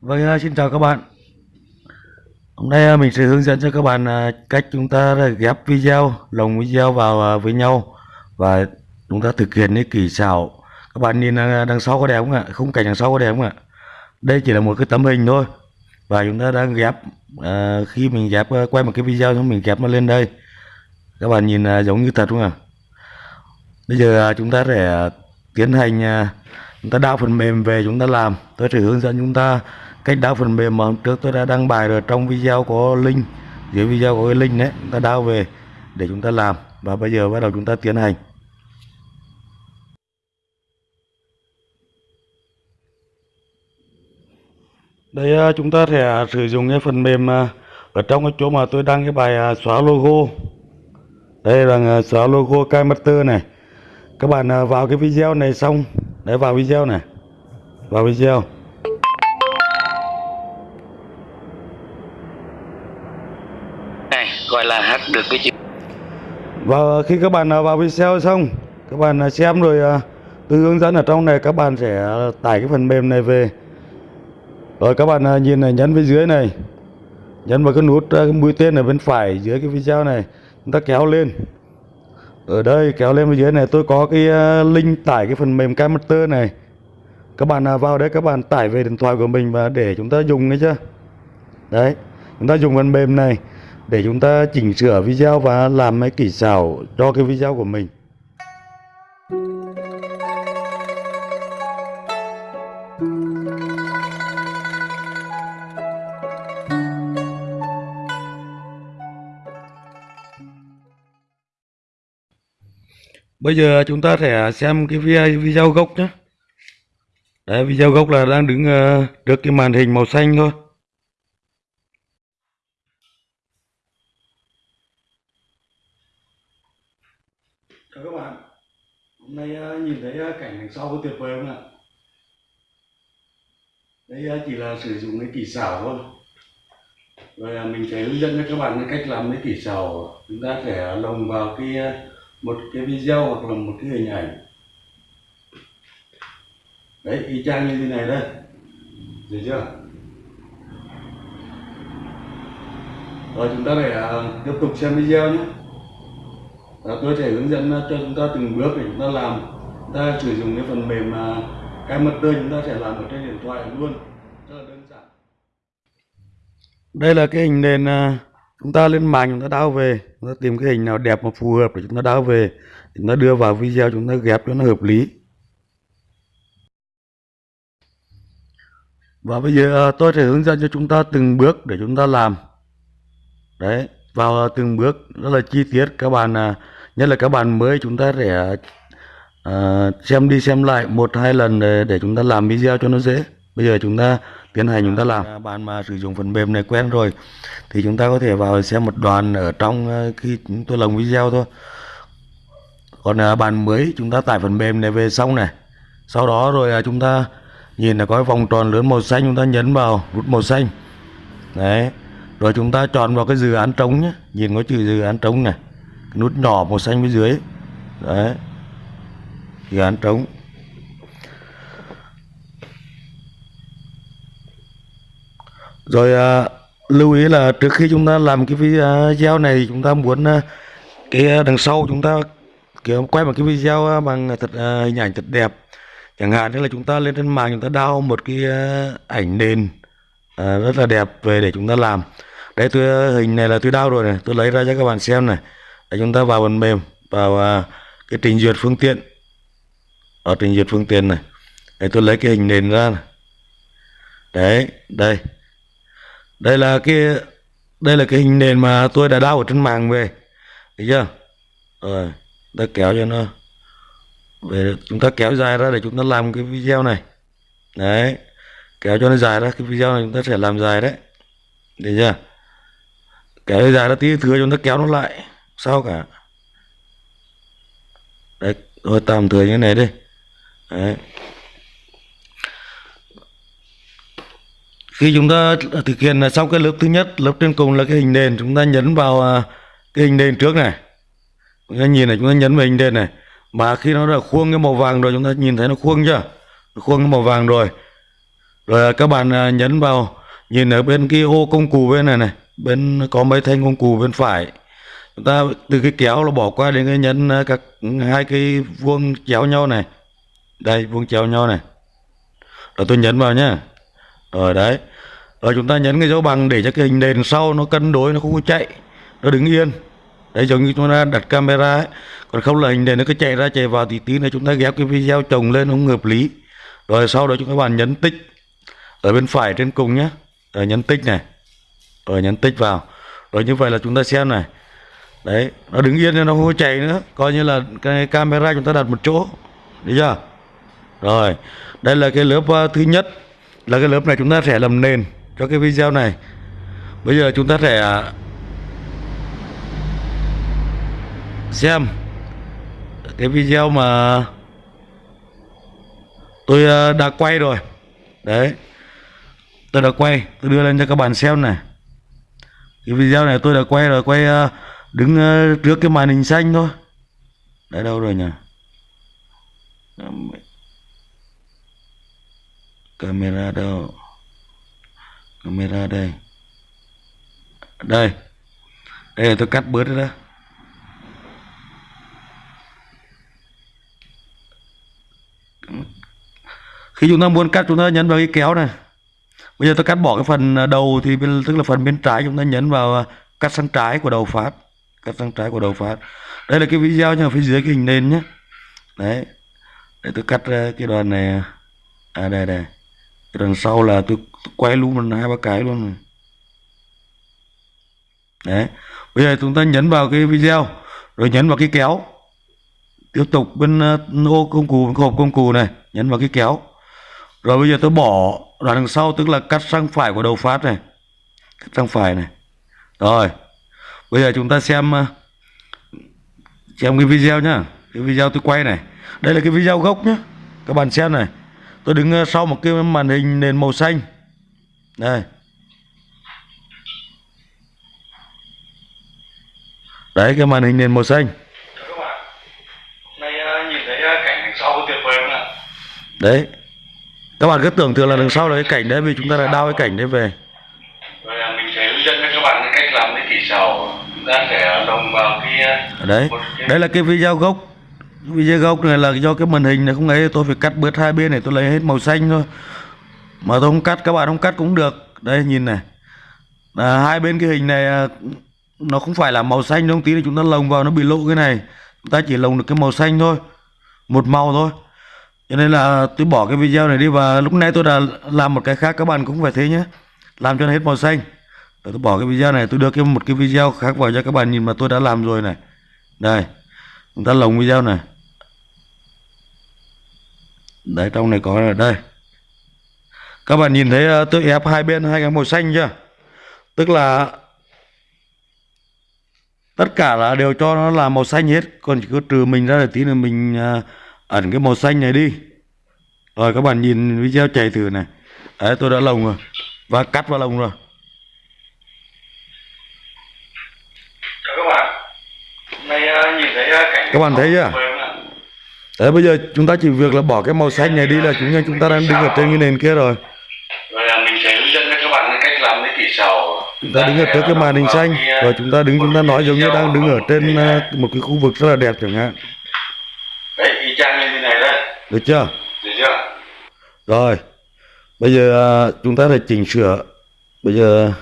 Vâng, xin chào các bạn. Hôm nay à, mình sẽ hướng dẫn cho các bạn à, cách chúng ta ghép video, lồng video vào à, với nhau và chúng ta thực hiện cái kỹ xảo. Các bạn nhìn đằng sau có đẹp không ạ? Khung cảnh đằng sau có đẹp không ạ? Đây chỉ là một cái tấm hình thôi và chúng ta đang ghép à, khi mình ghép quay một cái video chúng mình ghép nó lên đây. Các bạn nhìn giống như thật không ạ? Bây giờ chúng ta sẽ tiến hành chúng ta đào phần mềm về chúng ta làm. Tôi sẽ hướng dẫn chúng ta cách đào phần mềm mà hôm trước tôi đã đăng bài rồi, trong video có link, dưới video có cái link đấy, chúng ta đào về để chúng ta làm. Và bây giờ bắt đầu chúng ta tiến hành. Đây ờ, chúng ta sẽ sử dụng cái phần mềm ờ, ở trong cái chỗ mà tôi đăng cái bài ờ, xóa logo. Đây là xóa logo Kmaster này. Các bạn vào cái video này xong. Để vào video này. Vào video. Được cái chữ Và khi các bạn vào video xong, các bạn xem rồi à, từ hướng dẫn ở trong này các bạn sẽ tải cái phần mềm này về. Rồi các bạn à, nhìn này nhấn phía dưới này. Nhấn vào cái nút à, cái mũi tên ở bên phải dưới cái video này, chúng ta kéo lên. Ở đây kéo lên phía dưới này tôi có cái link tải cái phần mềm Camster này. Các bạn vào đấy các bạn tải về điện thoại của mình và để chúng ta dùng đấy chưa? Đấy, chúng ta dùng phần mềm này để chúng ta chỉnh sửa video và làm mấy kỹ xảo cho cái video của mình. Bây giờ chúng ta sẽ xem cái video gốc nhé. Đấy, video gốc là đang đứng ờ, trước cái màn hình màu xanh thôi. Chào các bạn. Hôm nay ờ, nhìn thấy ờ, cảnh đằng sau có tuyệt vời không ạ? Đây ờ, chỉ là sử dụng cái kỹ xảo thôi. Rồi mình sẽ hướng dẫn cho các bạn cái cách làm cái kỹ xảo. Chúng ta sẽ lồng vào cái một cái video hoặc là một cái hình ảnh. Đấy, y chang như thế này đây. Được chưa? Rồi chúng ta để tiếp tục xem video nhé đó, tôi sẽ hướng dẫn ờ, cho chúng ta từng bước để chúng ta làm. Chúng ta sử dụng cái phần mềm mà cái mật tơi chúng ta sẽ làm ở trên điện thoại luôn. Rất là đơn giản. Đây là cái hình nền ờ, chúng ta lên mạng chúng ta đào về. Chúng ta tìm cái hình nào đẹp mà phù hợp để chúng ta đào về. Chúng ta đưa vào video chúng ta ghép cho nó hợp lý. Và bây giờ tôi sẽ hướng dẫn cho chúng ta từng bước để chúng ta làm. Đấy vào từng bước rất là chi tiết. Các bạn à, nhất là các bạn mới chúng ta sẽ uh, à, xem đi xem lại một hai lần để, để chúng ta làm video cho nó dễ. Bây giờ chúng ta tiến hành chúng ta làm. Bạn mà sử dụng phần mềm này quen rồi thì chúng ta có thể vào xem một đoạn ở trong ờ, khi chúng tôi lồng video thôi. Còn à, bạn mới chúng ta tải phần mềm này về xong này. Sau đó rồi à, chúng ta nhìn là có cái vòng tròn lớn màu xanh chúng ta nhấn vào nút màu xanh. Đấy. Rồi chúng ta chọn vào cái dự án trống nhé. Nhìn có chữ dự án trống này nút nhỏ màu xanh bên dưới. Đấy. Dự án trống. Rồi à, lưu ý là trước khi chúng ta làm cái video à, này chúng ta muốn à, cái à, đằng sau chúng ta kiểu quay một cái video bằng thật à, hình ảnh thật đẹp. Chẳng hạn như là chúng ta lên trên mạng chúng ta đao một cái ảnh nền à, rất là đẹp về để chúng ta làm. Đây tôi hình này là tôi đao rồi này tôi lấy ra cho các bạn xem này để chúng ta vào phần mềm, vào à, cái trình duyệt phương tiện. Ở trình duyệt phương tiện này, để tôi lấy cái hình nền ra này. đấy, đây. Đây là cái, đây là cái hình nền mà tôi đã đao ở trên mạng về. Thấy chưa? Rồi ta kéo cho nó. Về chúng ta kéo dài ra để chúng ta làm cái video này. Đấy, kéo cho nó dài ra. Cái video này chúng ta sẽ làm dài đấy. Được chưa? Kéo dài ra tí thừa chúng ta kéo nó lại sao cả? Đấy, thôi tạm thời như thế này đi. Đấy. Khi chúng ta thực hiện là xong cái lớp thứ nhất, lớp trên cùng là cái hình nền chúng ta nhấn vào à, cái hình nền trước này. Chúng ta nhìn này, chúng ta nhấn vào hình nền này. Mà khi nó đã khuôn cái màu vàng rồi, chúng ta nhìn thấy nó khuôn chưa? Nó khuôn cái màu vàng rồi. Rồi các bạn à, nhấn vào, nhìn ở bên cái ô công cụ bên này này. Bên, có mấy thanh công cụ bên phải chúng ta từ cái kéo nó bỏ qua đến cái nhấn ờ, các hai cái vuông chéo nhau này. Đây, vuông chéo nhau này. Rồi tôi nhấn vào nhá. Rồi đấy. Rồi chúng ta nhấn cái dấu bằng để cho cái hình nền sau nó cân đối, nó không có chạy. Nó đứng yên. Đấy, giống như chúng ta đặt camera ấy. Còn không là hình nền nó cứ chạy ra, chạy vào thì tí nữa, chúng ta ghép cái video chồng lên không hợp lý. Rồi sau đó chúng các bạn nhấn tích. Ở bên phải trên cùng nhé rồi nhấn tích này. Rồi nhấn tích vào. Rồi như vậy là chúng ta xem này đấy nó đứng yên nó không có chạy nữa. Coi như là cái camera chúng ta đặt một chỗ. Được chưa? Rồi đây là cái lớp ờ, thứ nhất. Là cái lớp này chúng ta sẽ làm nền cho cái video này. Bây giờ chúng ta sẽ à, xem cái video mà tôi ờ, đã quay rồi. Đấy tôi đã quay. Tôi đưa lên cho các bạn xem này. Cái video này tôi đã quay rồi quay uh, đứng ờ, trước cái màn hình xanh thôi. Đấy đâu rồi nhỉ? Camera đâu? Camera đây. Đây. Đây là tôi cắt bớt đó. Khi chúng ta muốn cắt, chúng ta nhấn vào cái kéo này. Bây giờ tôi cắt bỏ cái phần đầu thì tức là phần bên trái chúng ta nhấn vào ờ, cắt sang trái của đầu phát cắt sang trái của đầu phát. Đây là cái video nhưng phía dưới cái hình nền nhé. Đấy. Để tôi cắt ra cái đoạn này. À đây đây. Cái đằng sau là tôi, tôi quay luôn hai ba cái luôn này. đấy. Bây giờ chúng ta nhấn vào cái video rồi nhấn vào cái kéo. Tiếp tục bên ờ, ô công cụ hộp công cụ này nhấn vào cái kéo. Rồi bây giờ tôi bỏ đoạn đằng sau tức là cắt sang phải của đầu phát này. Cắt sang phải này. Rồi bây giờ chúng ta xem ờ, xem cái video nhá. Cái video tôi quay này. Đây là cái video gốc nhá. Các bạn xem này. Tôi đứng ờ, sau một cái màn hình nền màu xanh. Đây. Đấy, cái màn hình nền màu xanh. Đấy. Các bạn cứ tưởng tượng là đằng sau là cái cảnh đấy, vì chúng ta đã đao cái cảnh đấy về rồi là mình sẽ hướng dẫn cho các bạn cái cách làm cái kỹ đấy đấy đây là cái video gốc. Video gốc này là do cái màn hình này không ấy tôi phải cắt bớt hai bên này tôi lấy hết màu xanh thôi. Mà tôi không cắt các bạn không cắt cũng được. Đây nhìn này. À, hai bên cái hình này à, nó không phải là màu xanh đâu tí là chúng ta lồng vào nó bị lộ cái này. Chúng ta chỉ lồng được cái màu xanh thôi một màu thôi. Cho nên là tôi bỏ cái video này đi và lúc nãy tôi đã làm một cái khác các bạn cũng phải thế nhé. Làm cho nó hết màu xanh rồi tôi bỏ cái video này, tôi đưa cái, một cái video khác vào cho các bạn nhìn mà tôi đã làm rồi này. Đây, chúng ta lồng video này. Đấy, trong này có là đây. Các bạn nhìn thấy ờ, tôi ép hai bên, hai cái màu xanh chưa? Tức là tất cả là đều cho nó là màu xanh hết, còn chỉ có trừ mình ra là tí nữa mình ờ, ẩn cái màu xanh này đi. Rồi, các bạn nhìn video chạy thử này. Đấy, tôi đã lồng rồi, và cắt vào lồng rồi Chào các bạn nay uh, nhìn thấy uh, cảnh các bạn thấy chưa? đấy bây giờ chúng ta chỉ việc là bỏ cái màu xanh này đi là chúng ta chúng ta đang đứng ở trên cái nền kia rồi. Rồi là mình sẽ hướng dẫn các bạn cách làm cái kỹ xào chúng ta đứng ở trước cái màn hình xanh rồi chúng ta đứng chúng ta nói giống như đang đứng ở trên ờ, một cái khu vực rất là đẹp chẳng hạn. Đấy y chang như thế này đấy được chưa? Được chưa? Rồi bây giờ ờ, chúng ta phải chỉnh sửa. Bây giờ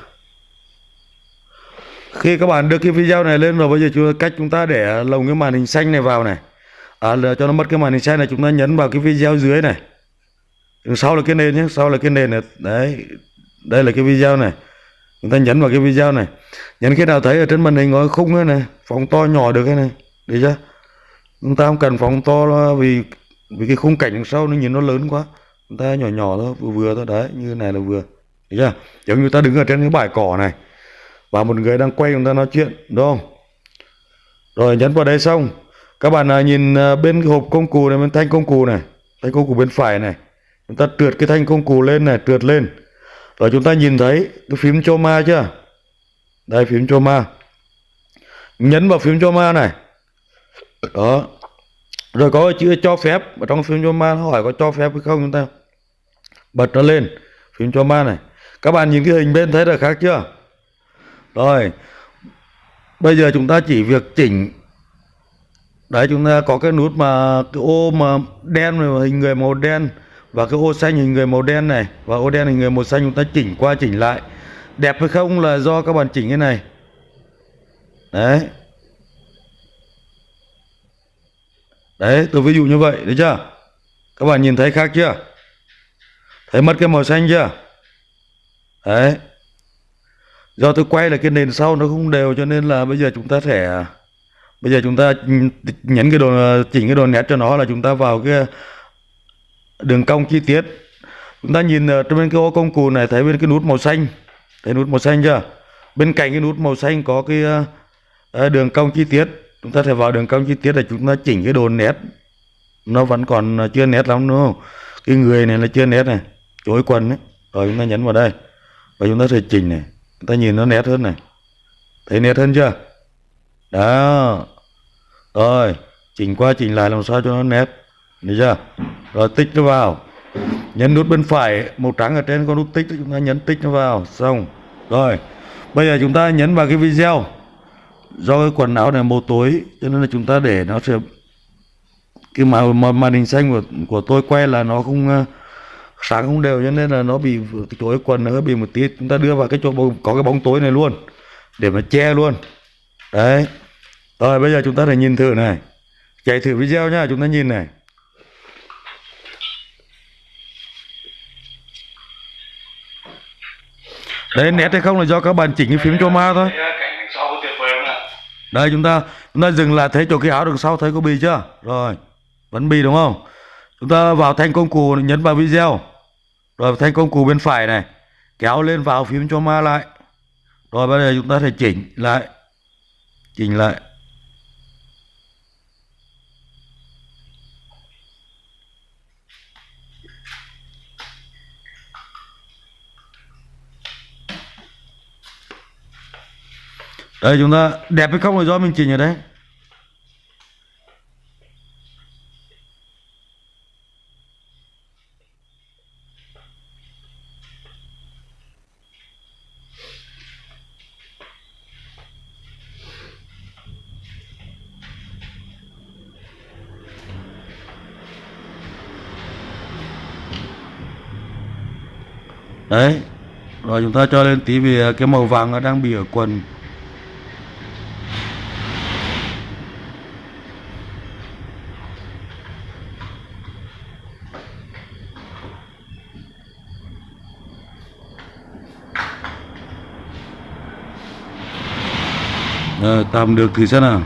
khi các bạn đưa cái video này lên rồi bây giờ chúng cách chúng ta để lồng cái màn hình xanh này vào này. À, cho nó mất cái màn hình xanh này chúng ta nhấn vào cái video dưới này. Đằng sau là cái nền nhé sau là cái nền này. Đấy đây là cái video này. Chúng ta nhấn vào cái video này. Nhấn khi nào thấy ở trên màn hình có khung này, này phóng to nhỏ được cái này được chưa? Chúng ta không cần phóng to vì vì cái khung cảnh đằng sau nó nhìn nó lớn quá. Chúng ta nhỏ nhỏ thôi vừa vừa thôi đấy như này là vừa. Được chưa? Giống như ta đứng ở trên cái bãi cỏ này và một người đang quay chúng ta nói chuyện đúng không? Rồi nhấn vào đây xong. Các bạn à, nhìn à, bên hộp công cụ này bên thanh công cụ này thanh công cụ bên phải này. Chúng ta trượt cái thanh công cụ lên này trượt lên. Rồi chúng ta nhìn thấy cái phím choma chưa? Đây phím choma nhấn vào phím choma này. Đó. Rồi có chữ cho phép ở trong phím choma ma hỏi có cho phép hay không chúng ta? Bật nó lên phím cho ma này. Các bạn nhìn cái hình bên thấy là khác chưa? Rồi, bây giờ chúng ta chỉ việc chỉnh. Đấy, chúng ta có cái nút mà cái ô mà đen mà hình người màu đen và cái ô xanh hình người màu đen này. Và ô đen hình người màu xanh chúng ta chỉnh qua chỉnh lại. Đẹp hay không là do các bạn chỉnh cái này. Đấy. Đấy, tôi ví dụ như vậy đấy chưa? Các bạn nhìn thấy khác chưa? Thấy mất cái màu xanh chưa? Đấy do tôi quay là cái nền sau nó không đều cho nên là bây giờ chúng ta sẽ, bây giờ chúng ta nhấn cái đồ, chỉnh cái đồ nét cho nó là chúng ta vào cái đường cong chi tiết. Chúng ta nhìn ở trên bên cái ô công cụ này, thấy bên cái nút màu xanh. Thấy nút màu xanh chưa? Bên cạnh cái nút màu xanh có cái ờ, đường cong chi tiết. Chúng ta sẽ vào đường cong chi tiết để chúng ta chỉnh cái đồ nét. Nó vẫn còn chưa nét lắm, đúng không? Cái người này là chưa nét này, chối quần ấy. Rồi chúng ta nhấn vào đây. Và chúng ta sẽ chỉnh này ta nhìn nó nét hơn này. Thấy nét hơn chưa? Đó. Rồi chỉnh qua chỉnh lại làm sao cho nó nét. Được chưa? Rồi tích nó vào. Nhấn nút bên phải màu trắng ở trên có nút tích chúng ta nhấn tích nó vào. Xong. Rồi bây giờ chúng ta nhấn vào cái video. Do cái quần áo này màu tối cho nên là chúng ta để nó sẽ cái màu màn hình xanh của của tôi quay là nó không uh, sáng không đều cho nên là nó bị cái chỗ quần nó bị một tí. Chúng ta đưa vào cái chỗ bóng, có cái bóng tối này luôn để mà che luôn. Đấy. Rồi bây giờ chúng ta phải nhìn thử này. Chạy thử video nhá chúng ta nhìn này. Đấy nét hay không là do các bạn chỉnh cái phím cho ma thôi. Đây chúng ta chúng ta dừng lại thấy chỗ cái áo đằng sau thấy có bì chưa? Rồi vẫn bì đúng không? Chúng ta vào thanh công cụ nhấn vào video. Rồi thanh công cụ bên phải này, kéo lên vào phím cho ma lại. Rồi bây giờ chúng ta thể chỉnh lại chỉnh lại. Đây, chúng ta đẹp hay không là do mình chỉnh ở đấy đấy. Rồi chúng ta cho lên tí vì à, cái màu vàng nó đang bị ở quần. Rồi, tạm được thử xem nào.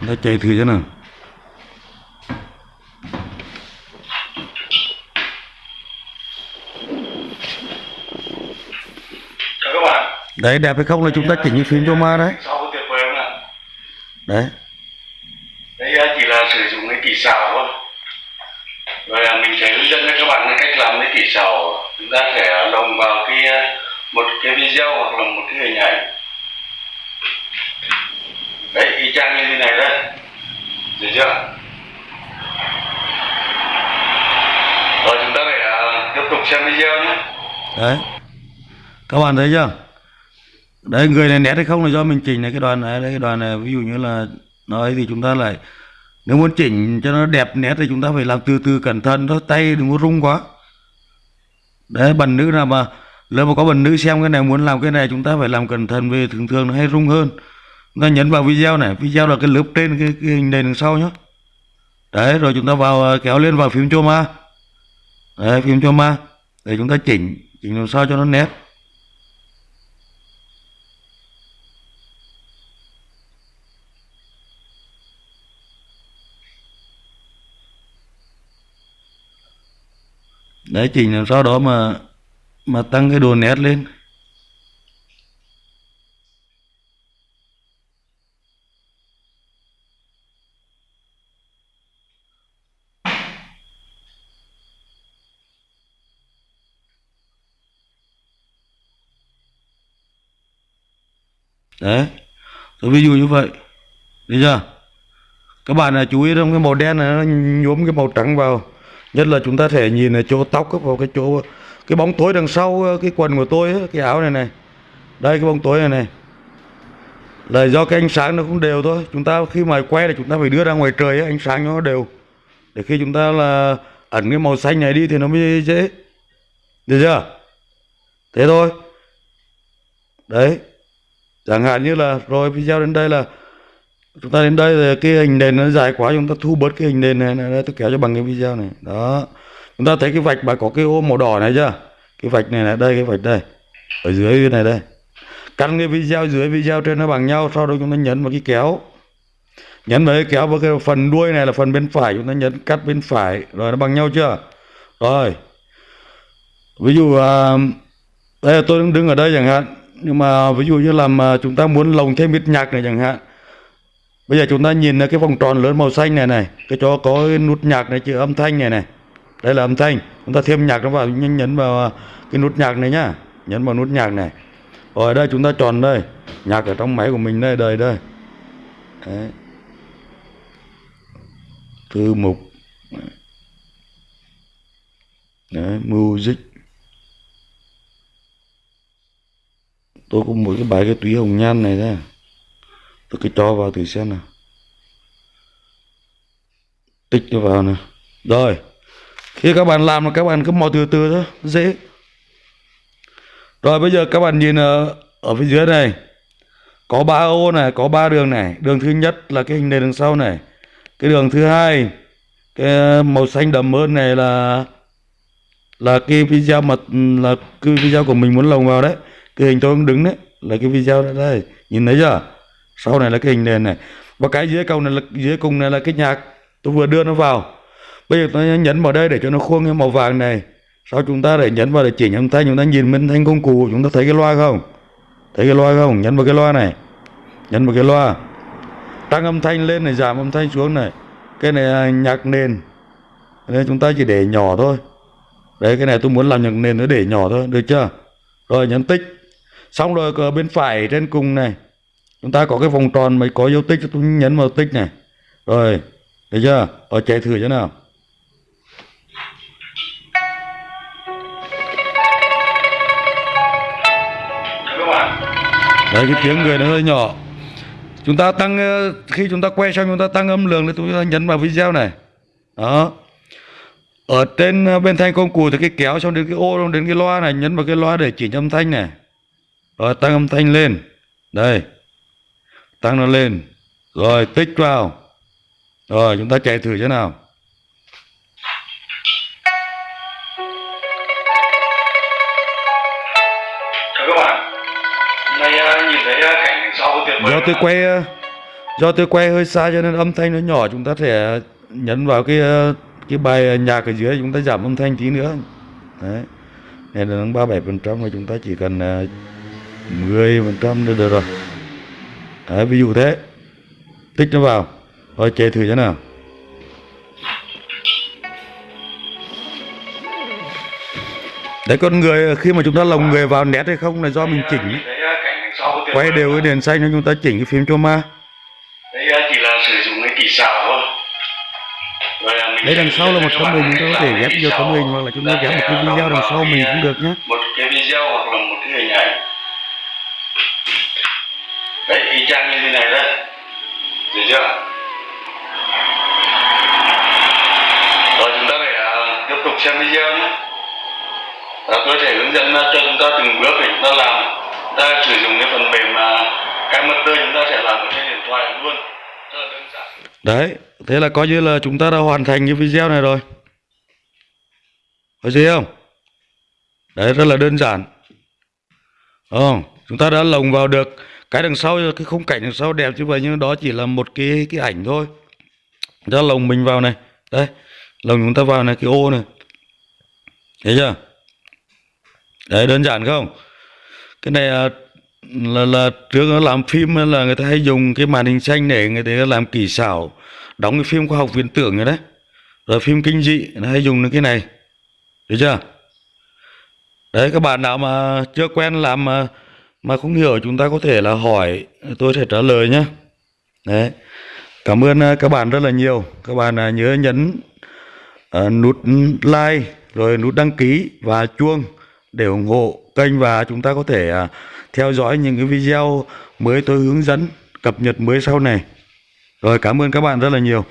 Chúng ta chạy thử xem nào. Đấy đẹp hay không là chúng ta chỉnh cái phím cho ma đấy. Sau tuyệt vời không ạ. Đấy. Đây à, chỉ là sử dụng cái kỹ xảo thôi Rồi à, mình sẽ hướng dẫn cho các bạn cách làm cái kỹ xảo. Chúng ta sẽ lồng vào cái à, một cái video hoặc là một cái hình ảnh. Đấy y chang như thế này đây. Được chưa? Rồi chúng ta phải uh, tiếp tục xem video nhé. Đấy. Các bạn thấy chưa đấy người này nét hay không là do mình chỉnh này cái đoàn này đấy cái đoàn này ví dụ như là nói thì chúng ta lại nếu muốn chỉnh cho nó đẹp nét thì chúng ta phải làm từ từ cẩn thận thôi tay đừng có rung quá. Đấy bần nữ nào mà nếu mà có bần nữ xem cái này muốn làm cái này chúng ta phải làm cẩn thận vì thường thường nó hay rung hơn. Chúng ta nhấn vào video này video là cái lớp trên cái, cái hình nền đằng sau nhá. Đấy rồi chúng ta vào à, kéo lên vào phím ma đấy phím ma để chúng ta chỉnh chỉnh làm sao cho nó nét. Đấy chỉnh làm sao đó mà mà tăng cái đồ nét lên. Đấy, tôi ví dụ như vậy. Được chưa? Các bạn là chú ý trong cái màu đen này, nó nhuốm cái màu trắng vào nhất là chúng ta thể nhìn ở chỗ tóc vào cái chỗ cái bóng tối đằng sau ờ, cái quần của tôi ấy, cái áo này này. Đây cái bóng tối này này. Là do cái ánh sáng nó không đều thôi. Chúng ta khi mà quay là chúng ta phải đưa ra ngoài trời ấy, ánh sáng nó đều. Để khi chúng ta là ẩn cái màu xanh này đi thì nó mới dễ. Được chưa? Thế thôi. Đấy. Chẳng hạn như là rồi video đến đây là chúng ta đến đây thì cái hình nền nó dài quá chúng ta thu bớt cái hình nền này, này, này tôi kéo cho bằng cái video này. Đó. Chúng ta thấy cái vạch mà có cái ô màu đỏ này chưa? Cái vạch này này đây cái vạch đây. Ở dưới này đây. Căn cái video dưới video trên nó bằng nhau sau đó chúng ta nhấn vào cái kéo. Nhấn vào cái kéo vào cái phần đuôi này là phần bên phải chúng ta nhấn cắt bên phải. Rồi nó bằng nhau chưa? Rồi. Ví dụ à, đây là tôi đang đứng ở đây chẳng hạn. Nhưng mà ví dụ như làm mà chúng ta muốn lồng thêm ít nhạc này chẳng hạn bây giờ chúng ta nhìn cái vòng tròn lớn màu xanh này này. Cái chỗ có cái nút nhạc này chữ âm thanh này này. Đây là âm thanh. Chúng ta thêm nhạc nó vào nhấn nhấn vào à, cái nút nhạc này nhá. Nhấn vào nút nhạc này. Rồi ở đây chúng ta chọn đây. Nhạc ở trong máy của mình đây đây đây. Đấy. thư mục. Đấy, music. Tôi có một cái bài cái túy hồng nhan này đây tôi cứ cho vào thử xem nào. Tích nó vào nè rồi khi các bạn làm là các bạn cứ mò từ từ thôi dễ. Rồi bây giờ các bạn nhìn ở, ở phía dưới này. Có ba ô này có ba đường này. Đường thứ nhất là cái hình nền đằng sau này. Cái đường thứ hai cái ờ, màu xanh đậm hơn này là là cái video mà ừ, là cái video của mình muốn lồng vào đấy. Cái hình tôi đứng đấy là cái video đấy đây. Nhìn thấy chưa? Sau này là cái hình nền này. Và cái dưới cầu này là dưới cùng này là cái nhạc tôi vừa đưa nó vào. Bây giờ tôi nhấn vào đây để cho nó khuôn cái màu vàng này. Sau chúng ta để nhấn vào để chỉnh âm thanh, chúng ta nhìn bên thanh công cụ, chúng ta thấy cái loa không? Thấy cái loa không? Nhấn vào cái loa này. Nhấn vào cái loa. Tăng âm thanh lên này, giảm âm thanh xuống này. Cái này là nhạc nền. Nên chúng ta chỉ để nhỏ thôi. Đấy, cái này tôi muốn làm nhạc nền nó để nhỏ thôi, được chưa? Rồi, nhấn tích. Xong rồi, ở bên phải trên cùng này chúng ta có cái vòng tròn mấy có dấu tích tôi nhấn vào tích này. Rồi, thấy chưa? Ở chạy thử thế nào. Đấy, cái tiếng người nó hơi nhỏ. Chúng ta tăng ờ, khi chúng ta quay xong, chúng ta tăng âm lượng thì chúng ta nhấn vào video này. Đó. Ở trên ờ, bên thanh công cụ thì cái kéo xong đến cái ô, xong đến cái loa này, nhấn vào cái loa để chỉnh âm thanh này. Rồi tăng âm thanh lên. Đây tăng nó lên. Rồi tích vào. Rồi chúng ta chạy thử thế nào. Chào các bạn hôm nay à, nhìn thấy à, cảnh đằng sau tuyệt vời do tôi quay ờ, do tôi quay hơi xa cho nên âm thanh nó nhỏ chúng ta sẽ nhấn vào cái cái bài nhạc ở dưới chúng ta giảm âm thanh tí nữa. Đấy. Là ba bảy phần trăm mà chúng ta chỉ cần ờ, mười phần trăm được rồi đấy, ví dụ thế. Tích nó vào. Rồi chạy thử thế nào. Đấy con người khi mà chúng ta lồng người vào nét hay không là do mình chỉnh. Quay đều cái đèn xanh cho chúng ta chỉnh cái phim cho ma. Đấy à, chỉ là sử dụng cái kỹ xảo thôi. Đấy đằng sau là một tấm hình chúng ta có thể ghép kỹ tấm hình hoặc là chúng ta ghép một cái video đằng sau mình cũng được nhé một cái video hoặc là một cái hình ảnh đấy y chang như thế này đấy. Được chưa? Rồi chúng ta phải uh, tiếp tục xem video nhé. Và tôi sẽ hướng dẫn à, cho chúng ta từng bước để chúng ta làm. Chúng ta sử dụng cái phần mềm mà cái mật tơ chúng ta sẽ làm ở trên điện thoại luôn. Rất là đơn giản. Đấy thế là coi như là chúng ta đã hoàn thành cái video này rồi. Có gì không? Đấy rất là đơn giản. Ừ, chúng ta đã lồng vào được cái đằng sau cái khung cảnh đằng sau đẹp như vậy nhưng đó chỉ là một cái cái ảnh thôi. Ra ta lồng mình vào này. Đây lồng chúng ta vào này cái ô này. Thấy chưa? Đấy đơn giản không? Cái này là là, là trước nó làm phim là người ta hay dùng cái màn hình xanh để người ta làm kỹ xảo đóng cái phim khoa học viễn tưởng rồi đấy. Rồi phim kinh dị nó hay dùng đến cái này. Được chưa? Đấy các bạn nào mà chưa quen làm à, mà không hiểu chúng ta có thể là hỏi tôi sẽ trả lời nhé. Đấy. Cảm ơn à, các bạn rất là nhiều. Các bạn à, nhớ nhấn uh, nút like rồi nút đăng ký và chuông để ủng hộ kênh và chúng ta có thể theo dõi những cái video mới tôi hướng dẫn cập nhật mới sau này. Rồi cảm ơn các bạn rất là nhiều.